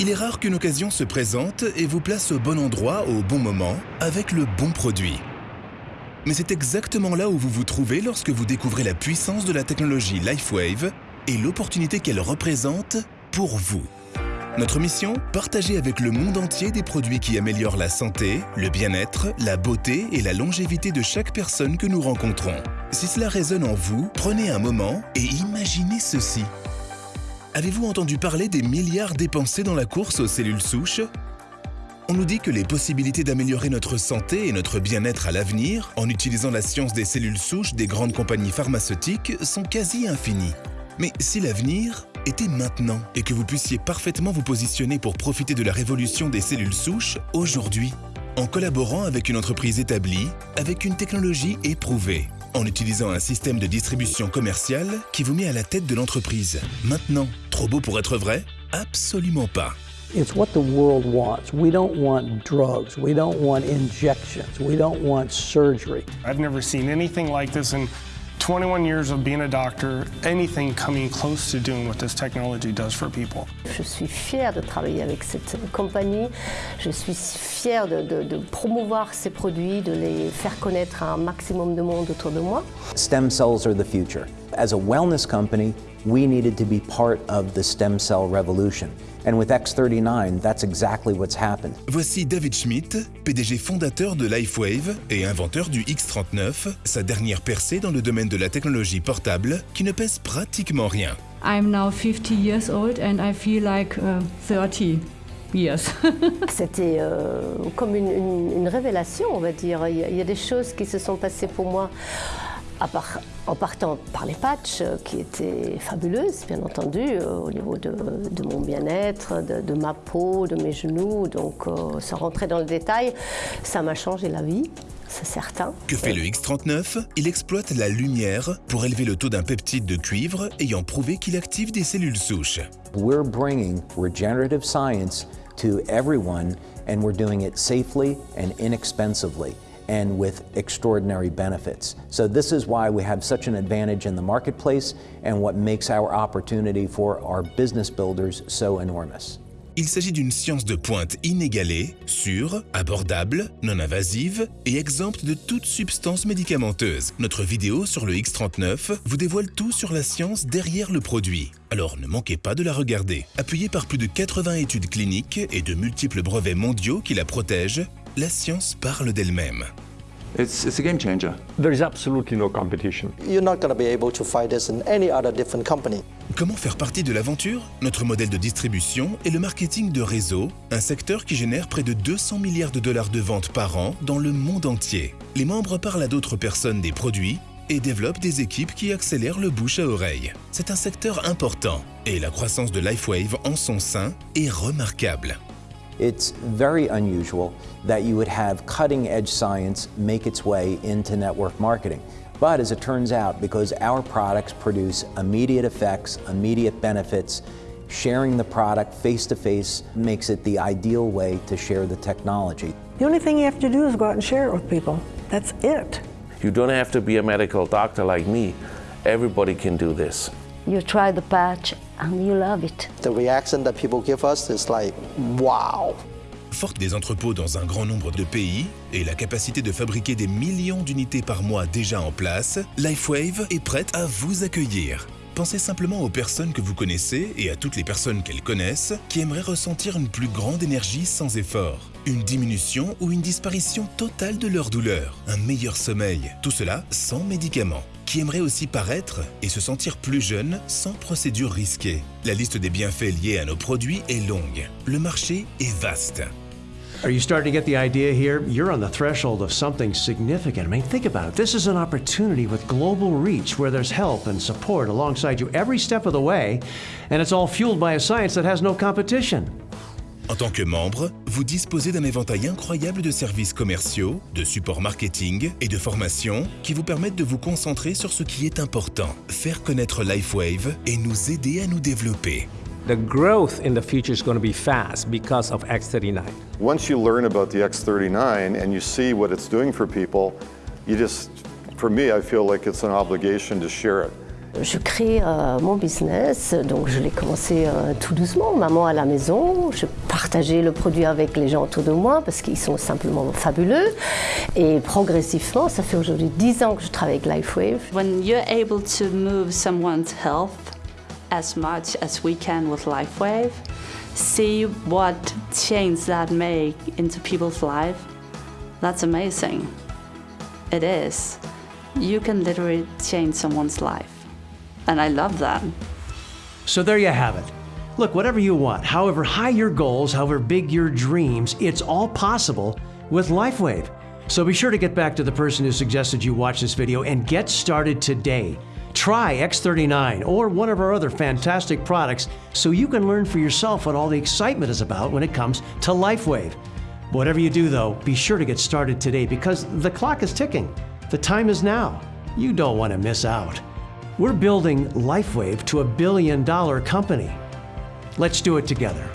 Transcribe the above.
Il est rare qu'une occasion se présente et vous place au bon endroit au bon moment avec le bon produit. Mais c'est exactement là où vous vous trouvez lorsque vous découvrez la puissance de la technologie LifeWave et l'opportunité qu'elle représente pour vous. Notre mission Partager avec le monde entier des produits qui améliorent la santé, le bien-être, la beauté et la longévité de chaque personne que nous rencontrons. Si cela résonne en vous, prenez un moment et imaginez ceci. Avez-vous entendu parler des milliards dépensés dans la course aux cellules souches? On nous dit que les possibilités d'améliorer notre santé et notre bien-être à l'avenir, en utilisant la science des cellules souches des grandes compagnies pharmaceutiques, sont quasi infinies. Mais si l'avenir était maintenant et que vous puissiez parfaitement vous positionner pour profiter de la révolution des cellules souches aujourd'hui, en collaborant avec une entreprise établie, avec une technologie éprouvée, en utilisant un système de distribution commerciale qui vous met à la tête de l'entreprise. Maintenant, trop beau pour être vrai? Absolument pas. It's what the world wants. We don't want drugs. We don't want injections. We don't want surgery. I've never seen anything like this in 21 years of being a doctor, anything coming close to doing what this technology does for people. Je suis fière de travailler avec cette compagnie. Je suis fière de, de, de, promouvoir ces produits, de les faire connaître à un maximum de monde autour de moi. Stem cells are the future. As a wellness company, we needed to be part of the stem cell revolution. And with X39, that's exactly what's happened. Voici David Schmidt, PDG fondateur de LifeWave et inventeur du X39, sa dernière percée dans le domaine de la technologie portable qui ne pèse pratiquement rien. I'm now 50 years old and I feel like uh, 30 years. C'était euh, comme une, une, une, révélation, on va dire. Il y, a, il y a des choses qui se sont passées pour moi Part, en partant par les patchs, euh, qui étaient fabuleuses, bien entendu, euh, au niveau de, de mon bien-être, de, de, ma peau, de mes genoux. Donc, euh, sans rentrer dans le détail, ça m'a changé la vie. C'est certain. Que fait le X39 Il exploite la lumière pour élever le taux d'un peptide de cuivre ayant prouvé qu'il active des cellules souches. We're bringing regenerative science to everyone and we're doing it safely and inexpensively. And with extraordinary benefits. So this is why we have such an advantage in the marketplace and what makes our opportunity for our business builders so enormous. Il s'agit d'une science de pointe inégalée, sûre, abordable, non invasive et exempte de toute substance médicamenteuse. Notre vidéo sur le X39 vous dévoile tout sur la science derrière le produit. Alors ne manquez pas de la regarder. Appuyée par plus de 80 études cliniques et de multiples brevets mondiaux qui la protègent, la science parle d'elle-même. It's, it's a game changer. There is absolutely no competition. You're not going to be able to find this in any other different company. Comment faire partie de l'aventure? Notre modèle de distribution est le marketing de réseau, un secteur qui génère près de 200 milliards de dollars de ventes par an dans le monde entier. Les membres parlent à d'autres personnes des produits et développent des équipes qui accélèrent le bouche à oreille. C'est un secteur important et la croissance de LifeWave en son sein est remarquable. It's very unusual that you would have cutting edge science make its way into network marketing. But as it turns out, because our products produce immediate effects, immediate benefits, sharing the product face to face makes it the ideal way to share the technology. The only thing you have to do is go out and share it with people. That's it. You don't have to be a medical doctor like me. Everybody can do this. You try the patch and you love it. The reaction that people give us is like, wow. Forte des entrepôts dans un grand nombre de pays et la capacité de fabriquer des millions d'unités par mois déjà en place, LifeWave est prête à vous accueillir. Pensez simplement aux personnes que vous connaissez et à toutes les personnes qu'elles connaissent qui aimeraient ressentir une plus grande énergie sans effort, une diminution ou une disparition totale de leur douleur, un meilleur sommeil, tout cela sans médicaments qui aimeraient aussi paraître et se sentir plus jeunes sans procédure risquée. La liste des bienfaits liés à nos produits est longue. Le marché est vaste. Are you starting to get the idea here? You're on the threshold of something significant. I mean, think about it. This is an opportunity with global reach where there's help and support alongside you every step of the way, and it's all fueled by a science that has no competition. En tant que membre, vous disposez d'un éventail incroyable de services commerciaux, de support marketing et de formation qui vous permettent de vous concentrer sur ce qui est important, faire connaître LifeWave et nous aider à nous développer. The growth in the future is going to be fast because of X39. Once you learn about the X39 and you see what it's doing for people, you just, for me, I feel like it's an obligation to share it. Je crée euh, mon business, donc je l'ai commencé euh, tout doucement, maman à la maison. Je partageais le produit avec les gens autour de moi parce qu'ils sont simplement fabuleux. Et progressivement, ça fait aujourd'hui 10 ans que je travaille avec LifeWave. When you're able to move someone's health as much as we can with LifeWave, see what change that make into people's life, that's amazing. It is. You can literally change someone's life. And I love that. So there you have it. Look, whatever you want, however high your goals, however big your dreams, it's all possible with LifeWave. So be sure to get back to the person who suggested you watch this video and get started today. Try X39 or one of our other fantastic products so you can learn for yourself what all the excitement is about when it comes to LifeWave. Whatever you do, though, be sure to get started today because the clock is ticking. The time is now. You don't want to miss out. We're building LifeWave to a billion dollar company. Let's do it together.